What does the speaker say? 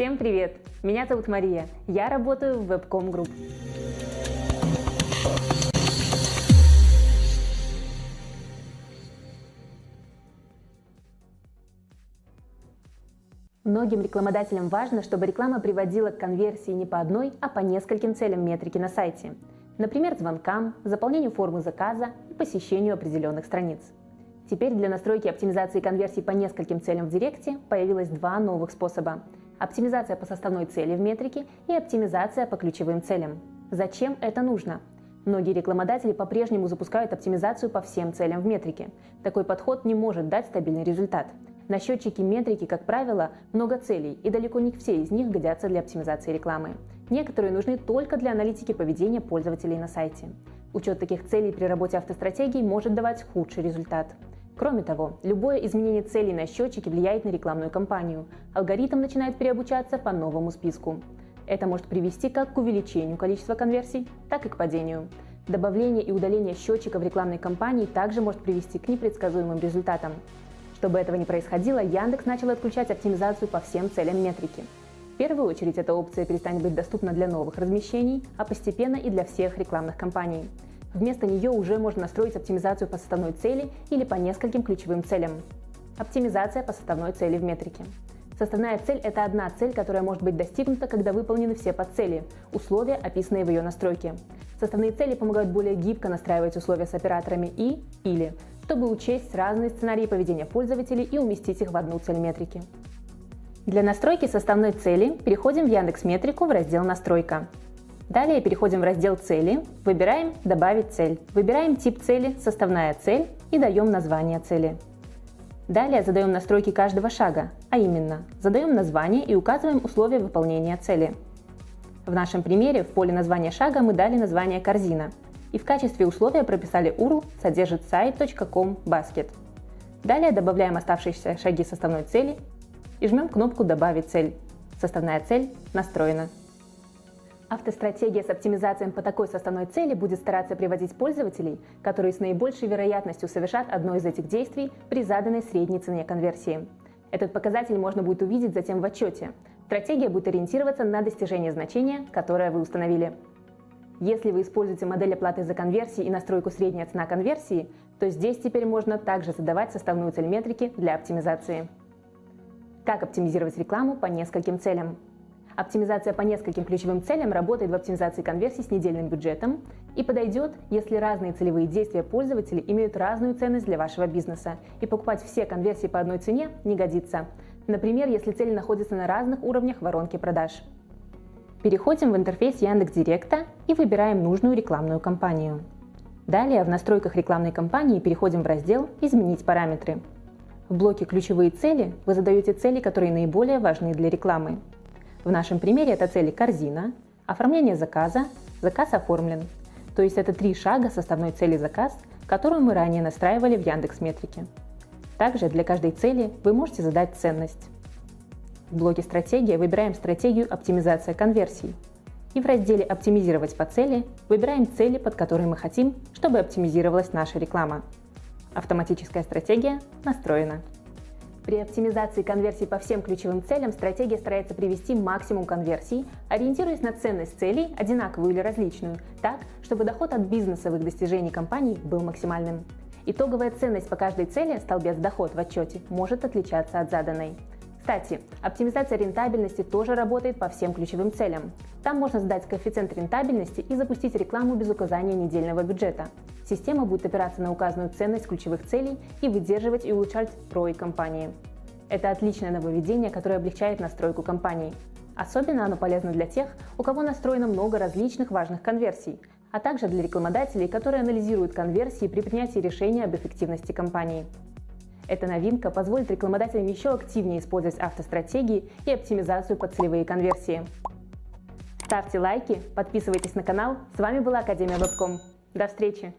Всем привет! Меня зовут Мария, я работаю в Webcom Group. Многим рекламодателям важно, чтобы реклама приводила к конверсии не по одной, а по нескольким целям метрики на сайте. Например, звонкам, заполнению формы заказа и посещению определенных страниц. Теперь для настройки оптимизации конверсий по нескольким целям в Директе появилось два новых способа. Оптимизация по составной цели в метрике и оптимизация по ключевым целям. Зачем это нужно? Многие рекламодатели по-прежнему запускают оптимизацию по всем целям в метрике. Такой подход не может дать стабильный результат – на счетчике метрики, как правило, много целей, и далеко не все из них годятся для оптимизации рекламы. Некоторые нужны только для аналитики поведения пользователей на сайте. Учет таких целей при работе автостратегий может давать худший результат. Кроме того, любое изменение целей на счетчике влияет на рекламную кампанию. Алгоритм начинает переобучаться по новому списку. Это может привести как к увеличению количества конверсий, так и к падению. Добавление и удаление счетчика в рекламной кампании также может привести к непредсказуемым результатам. Чтобы этого не происходило, Яндекс начал отключать оптимизацию по всем целям метрики. В первую очередь эта опция перестанет быть доступна для новых размещений, а постепенно и для всех рекламных кампаний. Вместо нее уже можно настроить оптимизацию по составной цели или по нескольким ключевым целям. Оптимизация по составной цели в метрике. Составная цель – это одна цель, которая может быть достигнута, когда выполнены все подцели, условия, описанные в ее настройке. Составные цели помогают более гибко настраивать условия с операторами и или чтобы учесть разные сценарии поведения пользователей и уместить их в одну цель метрики. Для настройки составной цели переходим в Яндекс Метрику в раздел «Настройка». Далее переходим в раздел «Цели», выбираем «Добавить цель», выбираем тип цели «Составная цель» и даем название цели. Далее задаем настройки каждого шага, а именно задаем название и указываем условия выполнения цели. В нашем примере в поле названия шага мы дали название «Корзина», и в качестве условия прописали URL содержит сайт.com basket. Далее добавляем оставшиеся шаги составной цели и жмем кнопку «Добавить цель». Составная цель настроена. Автостратегия с оптимизацией по такой составной цели будет стараться приводить пользователей, которые с наибольшей вероятностью совершат одно из этих действий при заданной средней цене конверсии. Этот показатель можно будет увидеть затем в отчете. Стратегия будет ориентироваться на достижение значения, которое вы установили. Если вы используете модель оплаты за конверсии и настройку средняя цена конверсии, то здесь теперь можно также задавать составную цель метрики для оптимизации. Как оптимизировать рекламу по нескольким целям? Оптимизация по нескольким ключевым целям работает в оптимизации конверсий с недельным бюджетом и подойдет, если разные целевые действия пользователей имеют разную ценность для вашего бизнеса, и покупать все конверсии по одной цене не годится. Например, если цели находятся на разных уровнях воронки продаж. Переходим в интерфейс Яндекс.Директа и выбираем нужную рекламную кампанию. Далее в настройках рекламной кампании переходим в раздел «Изменить параметры». В блоке «Ключевые цели» вы задаете цели, которые наиболее важны для рекламы. В нашем примере это цели «Корзина», «Оформление заказа», «Заказ оформлен». То есть это три шага составной цели «Заказ», которую мы ранее настраивали в Яндекс Метрике. Также для каждой цели вы можете задать ценность. В блоке «Стратегия» выбираем стратегию «Оптимизация конверсий». И в разделе «Оптимизировать по цели» выбираем цели, под которые мы хотим, чтобы оптимизировалась наша реклама. Автоматическая стратегия настроена. При оптимизации конверсий по всем ключевым целям стратегия старается привести максимум конверсий, ориентируясь на ценность целей, одинаковую или различную, так, чтобы доход от бизнесовых достижений компании был максимальным. Итоговая ценность по каждой цели, столбец доход в отчете, может отличаться от заданной. Кстати, оптимизация рентабельности тоже работает по всем ключевым целям. Там можно задать коэффициент рентабельности и запустить рекламу без указания недельного бюджета. Система будет опираться на указанную ценность ключевых целей и выдерживать и улучшать ROI компании. Это отличное нововведение, которое облегчает настройку компании. Особенно оно полезно для тех, у кого настроено много различных важных конверсий, а также для рекламодателей, которые анализируют конверсии при принятии решения об эффективности компании. Эта новинка позволит рекламодателям еще активнее использовать автостратегии и оптимизацию под целевые конверсии. Ставьте лайки, подписывайтесь на канал. С вами была Академия Вебком. До встречи!